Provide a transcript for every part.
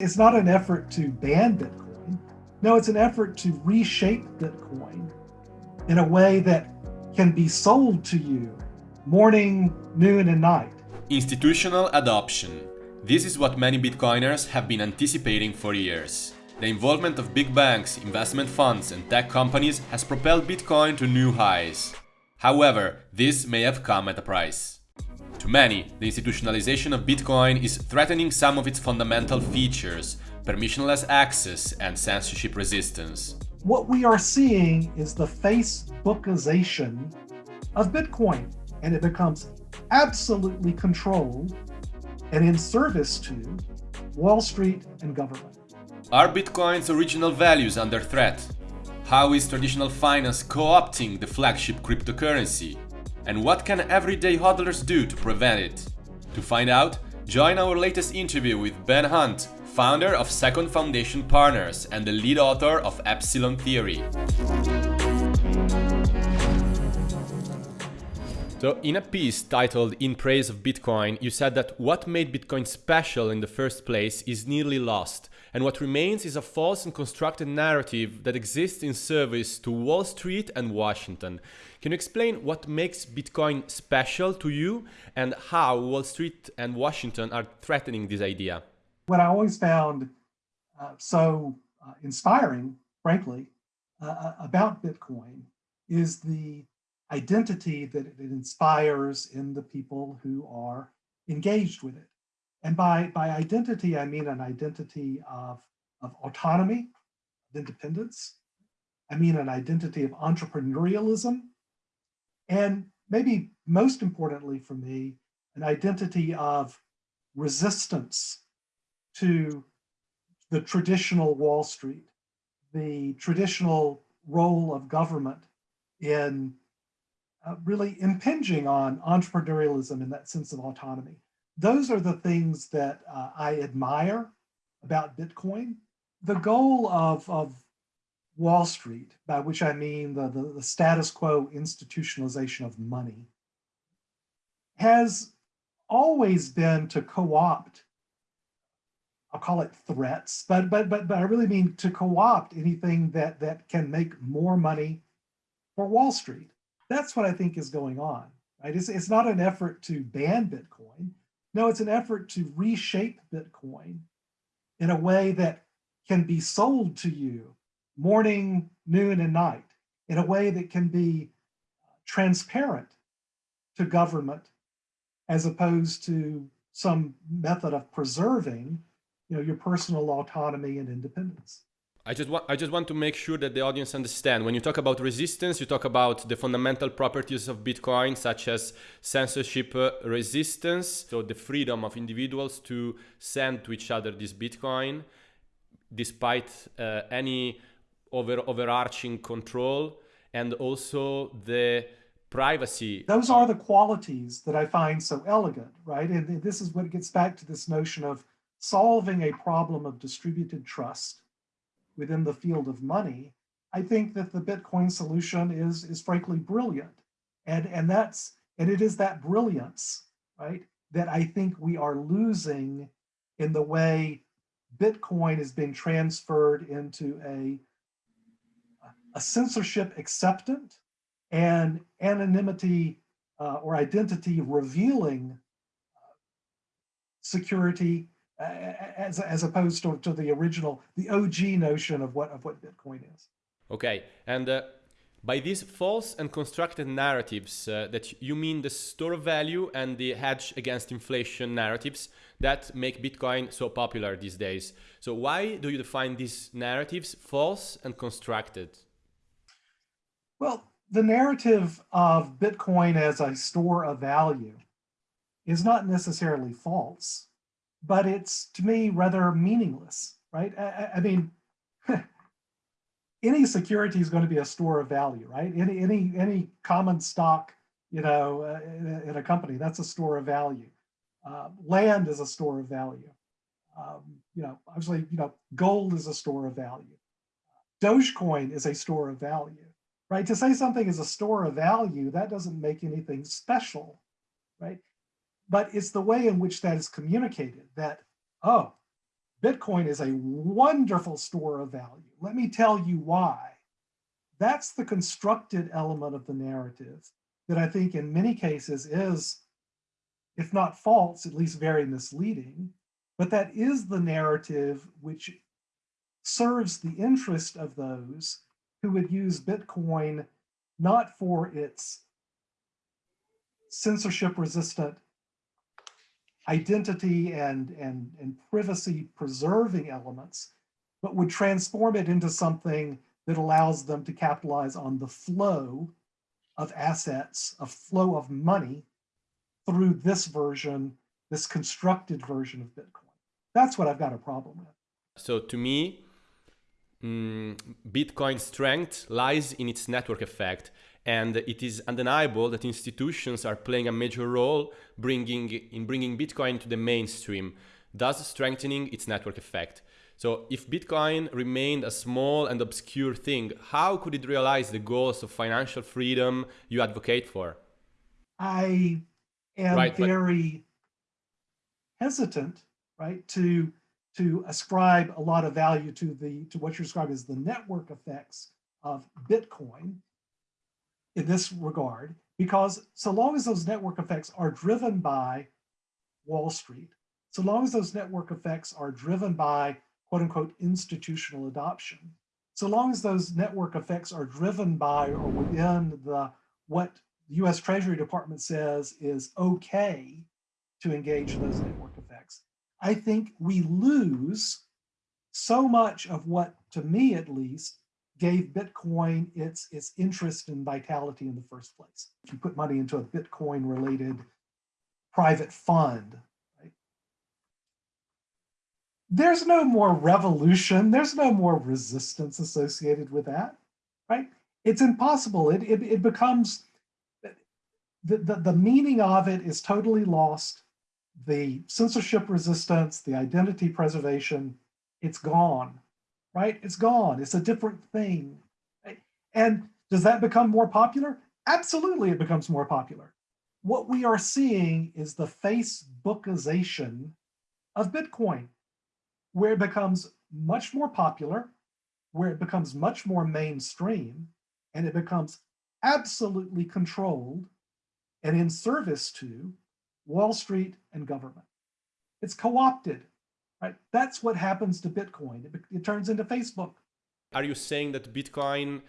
It's not an effort to ban Bitcoin. No, it's an effort to reshape Bitcoin in a way that can be sold to you morning, noon, and night. Institutional adoption. This is what many Bitcoiners have been anticipating for years. The involvement of big banks, investment funds, and tech companies has propelled Bitcoin to new highs. However, this may have come at a price. To many, the institutionalization of Bitcoin is threatening some of its fundamental features, permissionless access and censorship resistance. What we are seeing is the Facebookization of Bitcoin, and it becomes absolutely controlled and in service to Wall Street and government. Are Bitcoin's original values under threat? How is traditional finance co-opting the flagship cryptocurrency? And what can everyday hodlers do to prevent it? To find out, join our latest interview with Ben Hunt, founder of Second Foundation Partners and the lead author of Epsilon Theory. So in a piece titled In Praise of Bitcoin, you said that what made Bitcoin special in the first place is nearly lost, and what remains is a false and constructed narrative that exists in service to Wall Street and Washington. Can you explain what makes Bitcoin special to you and how Wall Street and Washington are threatening this idea? What I always found uh, so uh, inspiring, frankly, uh, uh about Bitcoin is the identity that it inspires in the people who are engaged with it. And by, by identity, I mean an identity of, of autonomy, of independence. I mean an identity of entrepreneurialism and maybe most importantly for me, an identity of resistance to the traditional Wall Street, the traditional role of government in uh, really impinging on entrepreneurialism in that sense of autonomy. Those are the things that uh, I admire about Bitcoin. The goal of, of Wall Street, by which I mean the, the, the status quo institutionalization of money, has always been to co-opt I'll call it threats, but but but but I really mean to co-opt anything that that can make more money for Wall Street. That's what I think is going on. Right? It's, it's not an effort to ban Bitcoin. No, it's an effort to reshape Bitcoin in a way that can be sold to you morning, noon, and night in a way that can be uh, transparent to government as opposed to some method of preserving you know, your personal autonomy and independence. I just want I just want to make sure that the audience understand when you talk about resistance you talk about the fundamental properties of Bitcoin such as censorship uh, resistance so the freedom of individuals to send to each other this Bitcoin despite uh, any over overarching control and also the privacy. Those are the qualities that I find so elegant, right? And this is what gets back to this notion of solving a problem of distributed trust within the field of money. I think that the Bitcoin solution is, is frankly brilliant. And, and that's, and it is that brilliance, right, that I think we are losing in the way Bitcoin is being transferred into a a censorship acceptant and anonymity uh, or identity revealing uh, security as, as opposed to, to the original, the OG notion of what, of what Bitcoin is. Okay, and uh, by these false and constructed narratives uh, that you mean the store of value and the hedge against inflation narratives that make Bitcoin so popular these days. So why do you define these narratives false and constructed? Well, the narrative of Bitcoin as a store of value is not necessarily false, but it's to me rather meaningless, right? I, I mean, any security is going to be a store of value, right? Any any any common stock, you know, uh, in, in, a company that's a store of value. Uh, land is a store of value. Um, you know, obviously, you know, gold is a store of value. Dogecoin is a store of value right? To say something is a store of value, that doesn't make anything special, right? But it's the way in which that is communicated that, oh, Bitcoin is a wonderful store of value. Let me tell you why. That's the constructed element of the narrative that I think in many cases is, if not false, at least very misleading. But that is the narrative which serves the interest of those who would use Bitcoin not for its censorship resistant identity and, and, and privacy preserving elements, but would transform it into something that allows them to capitalize on the flow of assets, a flow of money through this version, this constructed version of Bitcoin. That's what I've got a problem with. So to me, mm, Bitcoin's strength lies in its network effect. And it is undeniable that institutions are playing a major role bringing, in bringing Bitcoin to the mainstream, thus strengthening its network effect. So if Bitcoin remained a small and obscure thing, how could it realize the goals of financial freedom you advocate for? I am right, very but... hesitant, right, to to ascribe a lot of value to the to what you describe as the network effects of Bitcoin in this regard, because so long as those network effects are driven by Wall Street, so long as those network effects are driven by quote unquote institutional adoption, so long as those network effects are driven by or within the what the US Treasury Department says is okay to engage those network effects, I think we lose so much of what, to me at least, gave Bitcoin its, its interest and vitality in the first place. If you put money into a Bitcoin related private fund, right? There's no more revolution, there's no more resistance associated with that, right? It's impossible, it, it, it becomes, the, the, the meaning of it is totally lost the censorship resistance, the identity preservation, it's gone, right? It's gone. It's a different thing. And does that become more popular? Absolutely, it becomes more popular. What we are seeing is the Facebookization of Bitcoin, where it becomes much more popular, where it becomes much more mainstream, and it becomes absolutely controlled and in service to Wall Street, and government. It's co-opted, right? That's what happens to Bitcoin. It, it turns into Facebook. Are you saying that Bitcoin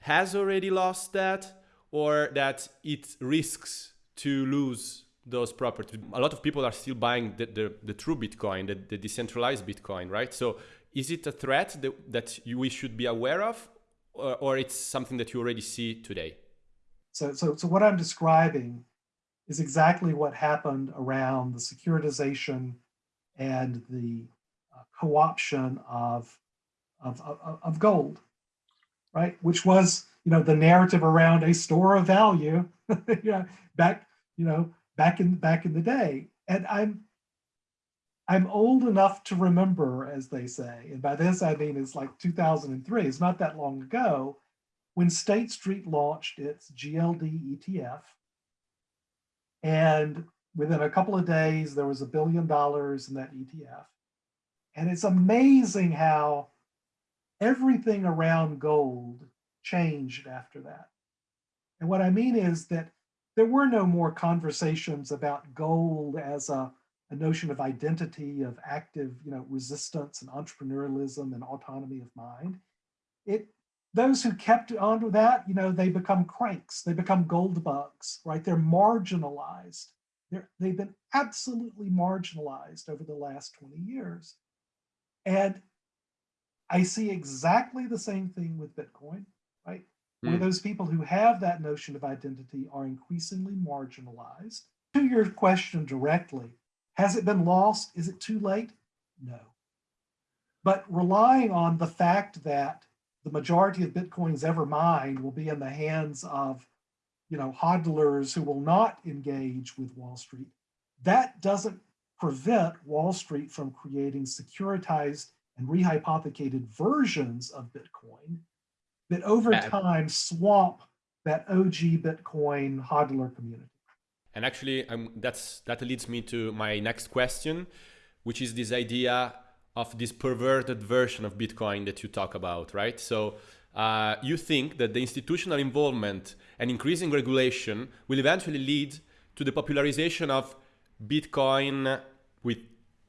has already lost that or that it risks to lose those properties? A lot of people are still buying the, the, the true Bitcoin, the, the, decentralized Bitcoin, right? So is it a threat that, that you, we should be aware of or, or it's something that you already see today? So, so, so what I'm describing is exactly what happened around the securitization and the uh, co-option of, of, of, of, gold, right? Which was, you know, the narrative around a store of value, you know, back, you know, back in back in the day. And I'm I'm old enough to remember, as they say, and by this I mean it's like 2003, it's not that long ago, when State Street launched its GLD ETF, and within a couple of days, there was a billion dollars in that ETF. And it's amazing how everything around gold changed after that. And what I mean is that there were no more conversations about gold as a, a notion of identity, of active you know, resistance and entrepreneurialism and autonomy of mind. It those who kept on to that, you know, they become cranks, they become gold bugs, right? They're marginalized. They're, they've been absolutely marginalized over the last 20 years. And I see exactly the same thing with Bitcoin, right? Mm. Where hmm. those people who have that notion of identity are increasingly marginalized. To your question directly, has it been lost? Is it too late? No. But relying on the fact that the majority of Bitcoins ever mined will be in the hands of, you know, hodlers who will not engage with Wall Street. That doesn't prevent Wall Street from creating securitized and rehypothecated versions of Bitcoin that over time swamp that OG Bitcoin hodler community. And actually, um, that's that leads me to my next question, which is this idea of this perverted version of Bitcoin that you talk about, right? So uh, you think that the institutional involvement and increasing regulation will eventually lead to the popularization of Bitcoin with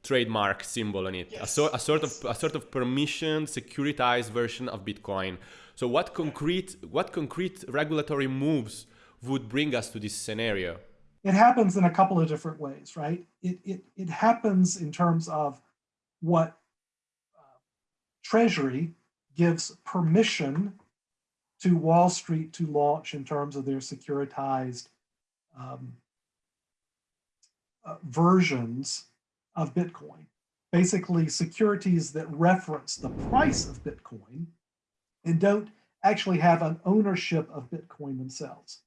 trademark symbol on it, Yes. a, so, a sort of a sort of permission securitized version of Bitcoin. So what concrete what concrete regulatory moves would bring us to this scenario? it happens in a couple of different ways, right? It, it, it happens in terms of what uh, Treasury gives permission to Wall Street to launch in terms of their securitized um, uh, versions of Bitcoin. Basically, securities that reference the price of Bitcoin and don't actually have an ownership of Bitcoin themselves.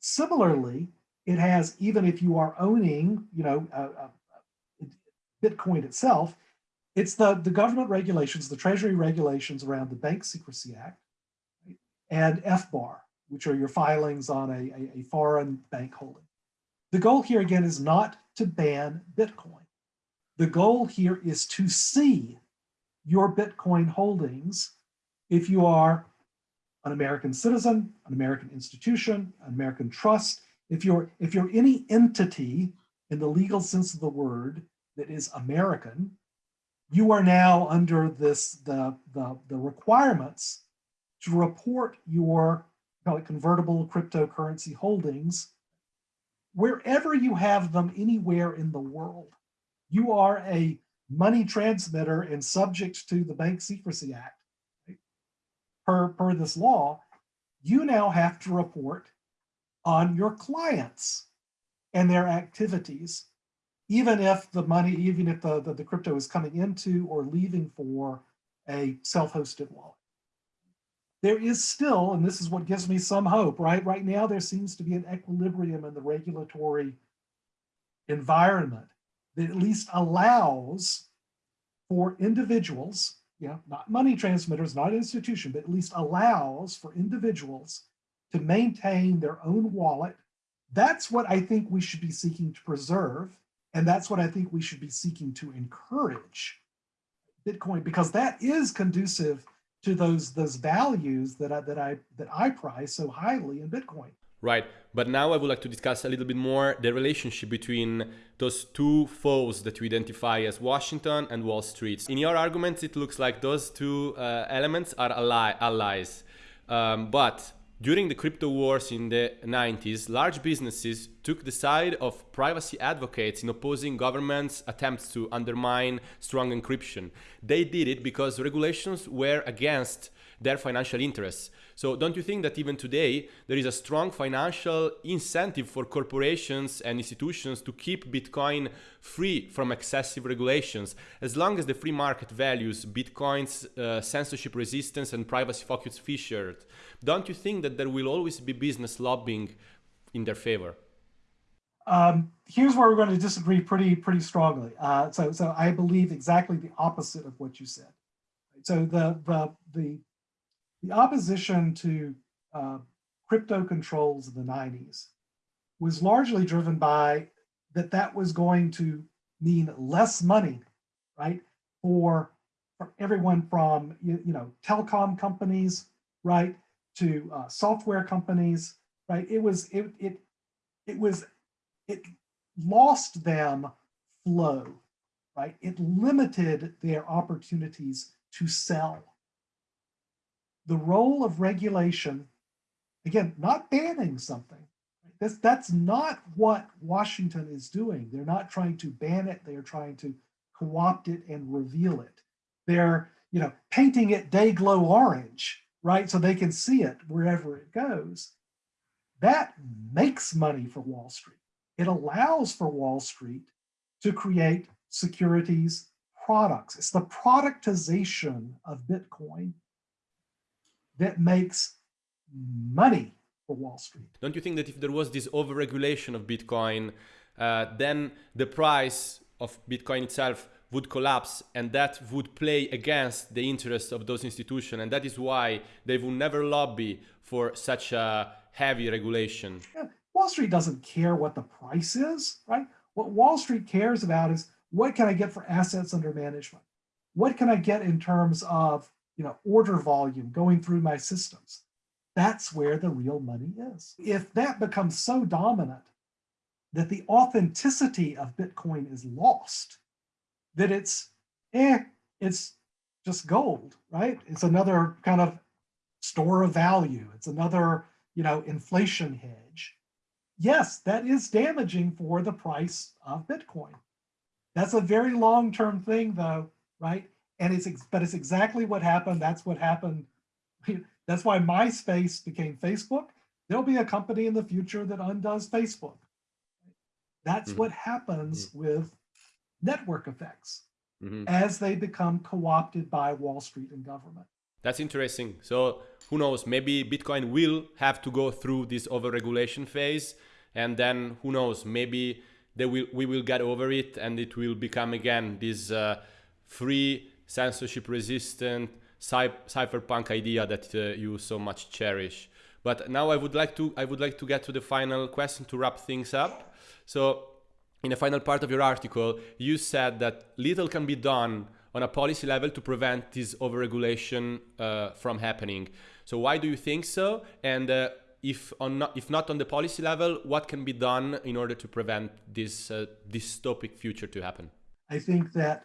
Similarly, it has, even if you are owning, you know, uh, uh, Bitcoin itself, it's the, the government regulations, the treasury regulations around the Bank Secrecy Act and FBAR, which are your filings on a, a, a foreign bank holding. The goal here again is not to ban Bitcoin. The goal here is to see your Bitcoin holdings if you are an American citizen, an American institution, an American trust, if you're if you're any entity in the legal sense of the word that is American, you are now under this the the, the requirements to report your call it convertible cryptocurrency holdings wherever you have them anywhere in the world. You are a money transmitter and subject to the Bank Secrecy Act. Per, per this law, you now have to report on your clients and their activities, even if the money, even if the, the, the crypto is coming into or leaving for a self-hosted wallet. There is still, and this is what gives me some hope, right? Right now, there seems to be an equilibrium in the regulatory environment that at least allows for individuals, you know, not money transmitters, not institution, but at least allows for individuals to maintain their own wallet. That's what I think we should be seeking to preserve. And that's what I think we should be seeking to encourage Bitcoin, because that is conducive to those those values that I, that I that I prize so highly in Bitcoin. Right, but now I would like to discuss a little bit more the relationship between those two foes that you identify as Washington and Wall Street. In your arguments, it looks like those two uh, elements are ally allies. Um, but during the crypto wars in the 90s, large businesses took the side of privacy advocates in opposing governments' attempts to undermine strong encryption. They did it because regulations were against their financial interests. So don't you think that even today there is a strong financial incentive for corporations and institutions to keep Bitcoin free from excessive regulations as long as the free market values Bitcoin's uh, censorship resistance and privacy focused features? Don't you think that there will always be business lobbying in their favor? Um, here's where we're going to disagree pretty pretty strongly. Uh, so so I believe exactly the opposite of what you said. So the the the the opposition to uh, crypto controls in the 90s was largely driven by that that was going to mean less money, right, for, for everyone from, you, you know, telecom companies, right, to uh, software companies, right? It was, it, it, it was, it lost them flow, right? It limited their opportunities to sell the role of regulation, again, not banning something. That's, that's not what Washington is doing. They're not trying to ban it. They're trying to co-opt it and reveal it. They're, you know, painting it day glow orange, right? So they can see it wherever it goes. That makes money for Wall Street. It allows for Wall Street to create securities products. It's the productization of Bitcoin that makes money for Wall Street. Don't you think that if there was this overregulation of Bitcoin, uh, then the price of Bitcoin itself would collapse and that would play against the interests of those institutions and that is why they will never lobby for such a heavy regulation. Yeah. Wall Street doesn't care what the price is, right? What Wall Street cares about is what can I get for assets under management? what can I get in terms of, you know, order volume going through my systems? That's where the real money is. If that becomes so dominant that the authenticity of Bitcoin is lost, that it's, eh, it's just gold, right? It's another kind of store of value. It's another, you know, inflation hedge. Yes, that is damaging for the price of Bitcoin. That's a very long-term thing though, right? And it's, but it's exactly what happened. That's what happened. That's why MySpace became Facebook. There'll be a company in the future that undoes Facebook. That's Mhm. what happens with network effects Mhm. as they become co-opted by Wall Street and government. That's interesting. So who knows? Maybe Bitcoin will have to go through this overregulation phase, and then who knows? Maybe they will we will get over it, and it will become again this uh, free, censorship-resistant cy- cypherpunk idea that uh, you so much cherish. But now I would like to I would like to get to the final question to wrap things up. So in the final part of your article, you said that little can be done on a policy level to prevent this overregulation uh, from happening. So why do you think so? And uh, if on not, if not on the policy level, what can be done in order to prevent this uh, dystopic future to happen? I think that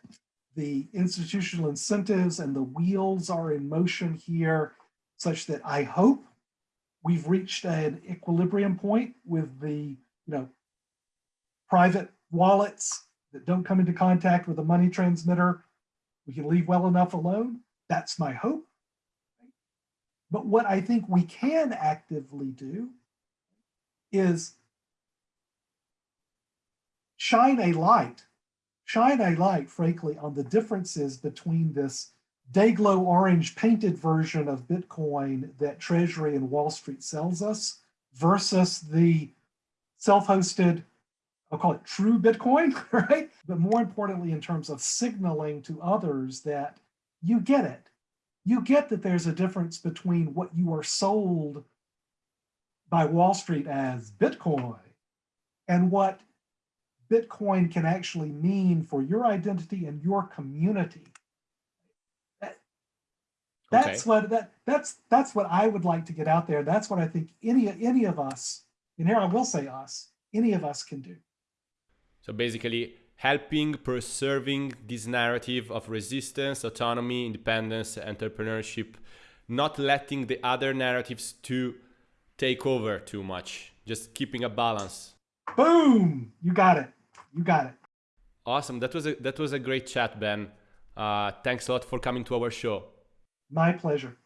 the institutional incentives and the wheels are in motion here such that I hope we've reached an equilibrium point with the, you know, private wallets that don't come into contact with a money transmitter. We can leave well enough alone. That's my hope. But what I think we can actively do is shine a light shine a light, frankly, on the differences between this Dayglow orange painted version of Bitcoin that Treasury and Wall Street sells us versus the self-hosted, I'll call it true Bitcoin, right? But more importantly, in terms of signaling to others that you get it. You get that there's a difference between what you are sold by Wall Street as Bitcoin and what Bitcoin can actually mean for your identity and your community. That, that's Okay. what that that's that's what I would like to get out there. That's what I think any any of us, and here I will say us, any of us can do. So basically, helping preserving this narrative of resistance, autonomy, independence, entrepreneurship, not letting the other narratives to take over too much, just keeping a balance. Boom! You got it. You got it. Awesome. That was a that was a great chat, Ben. Uh, thanks a lot for coming to our show. My pleasure.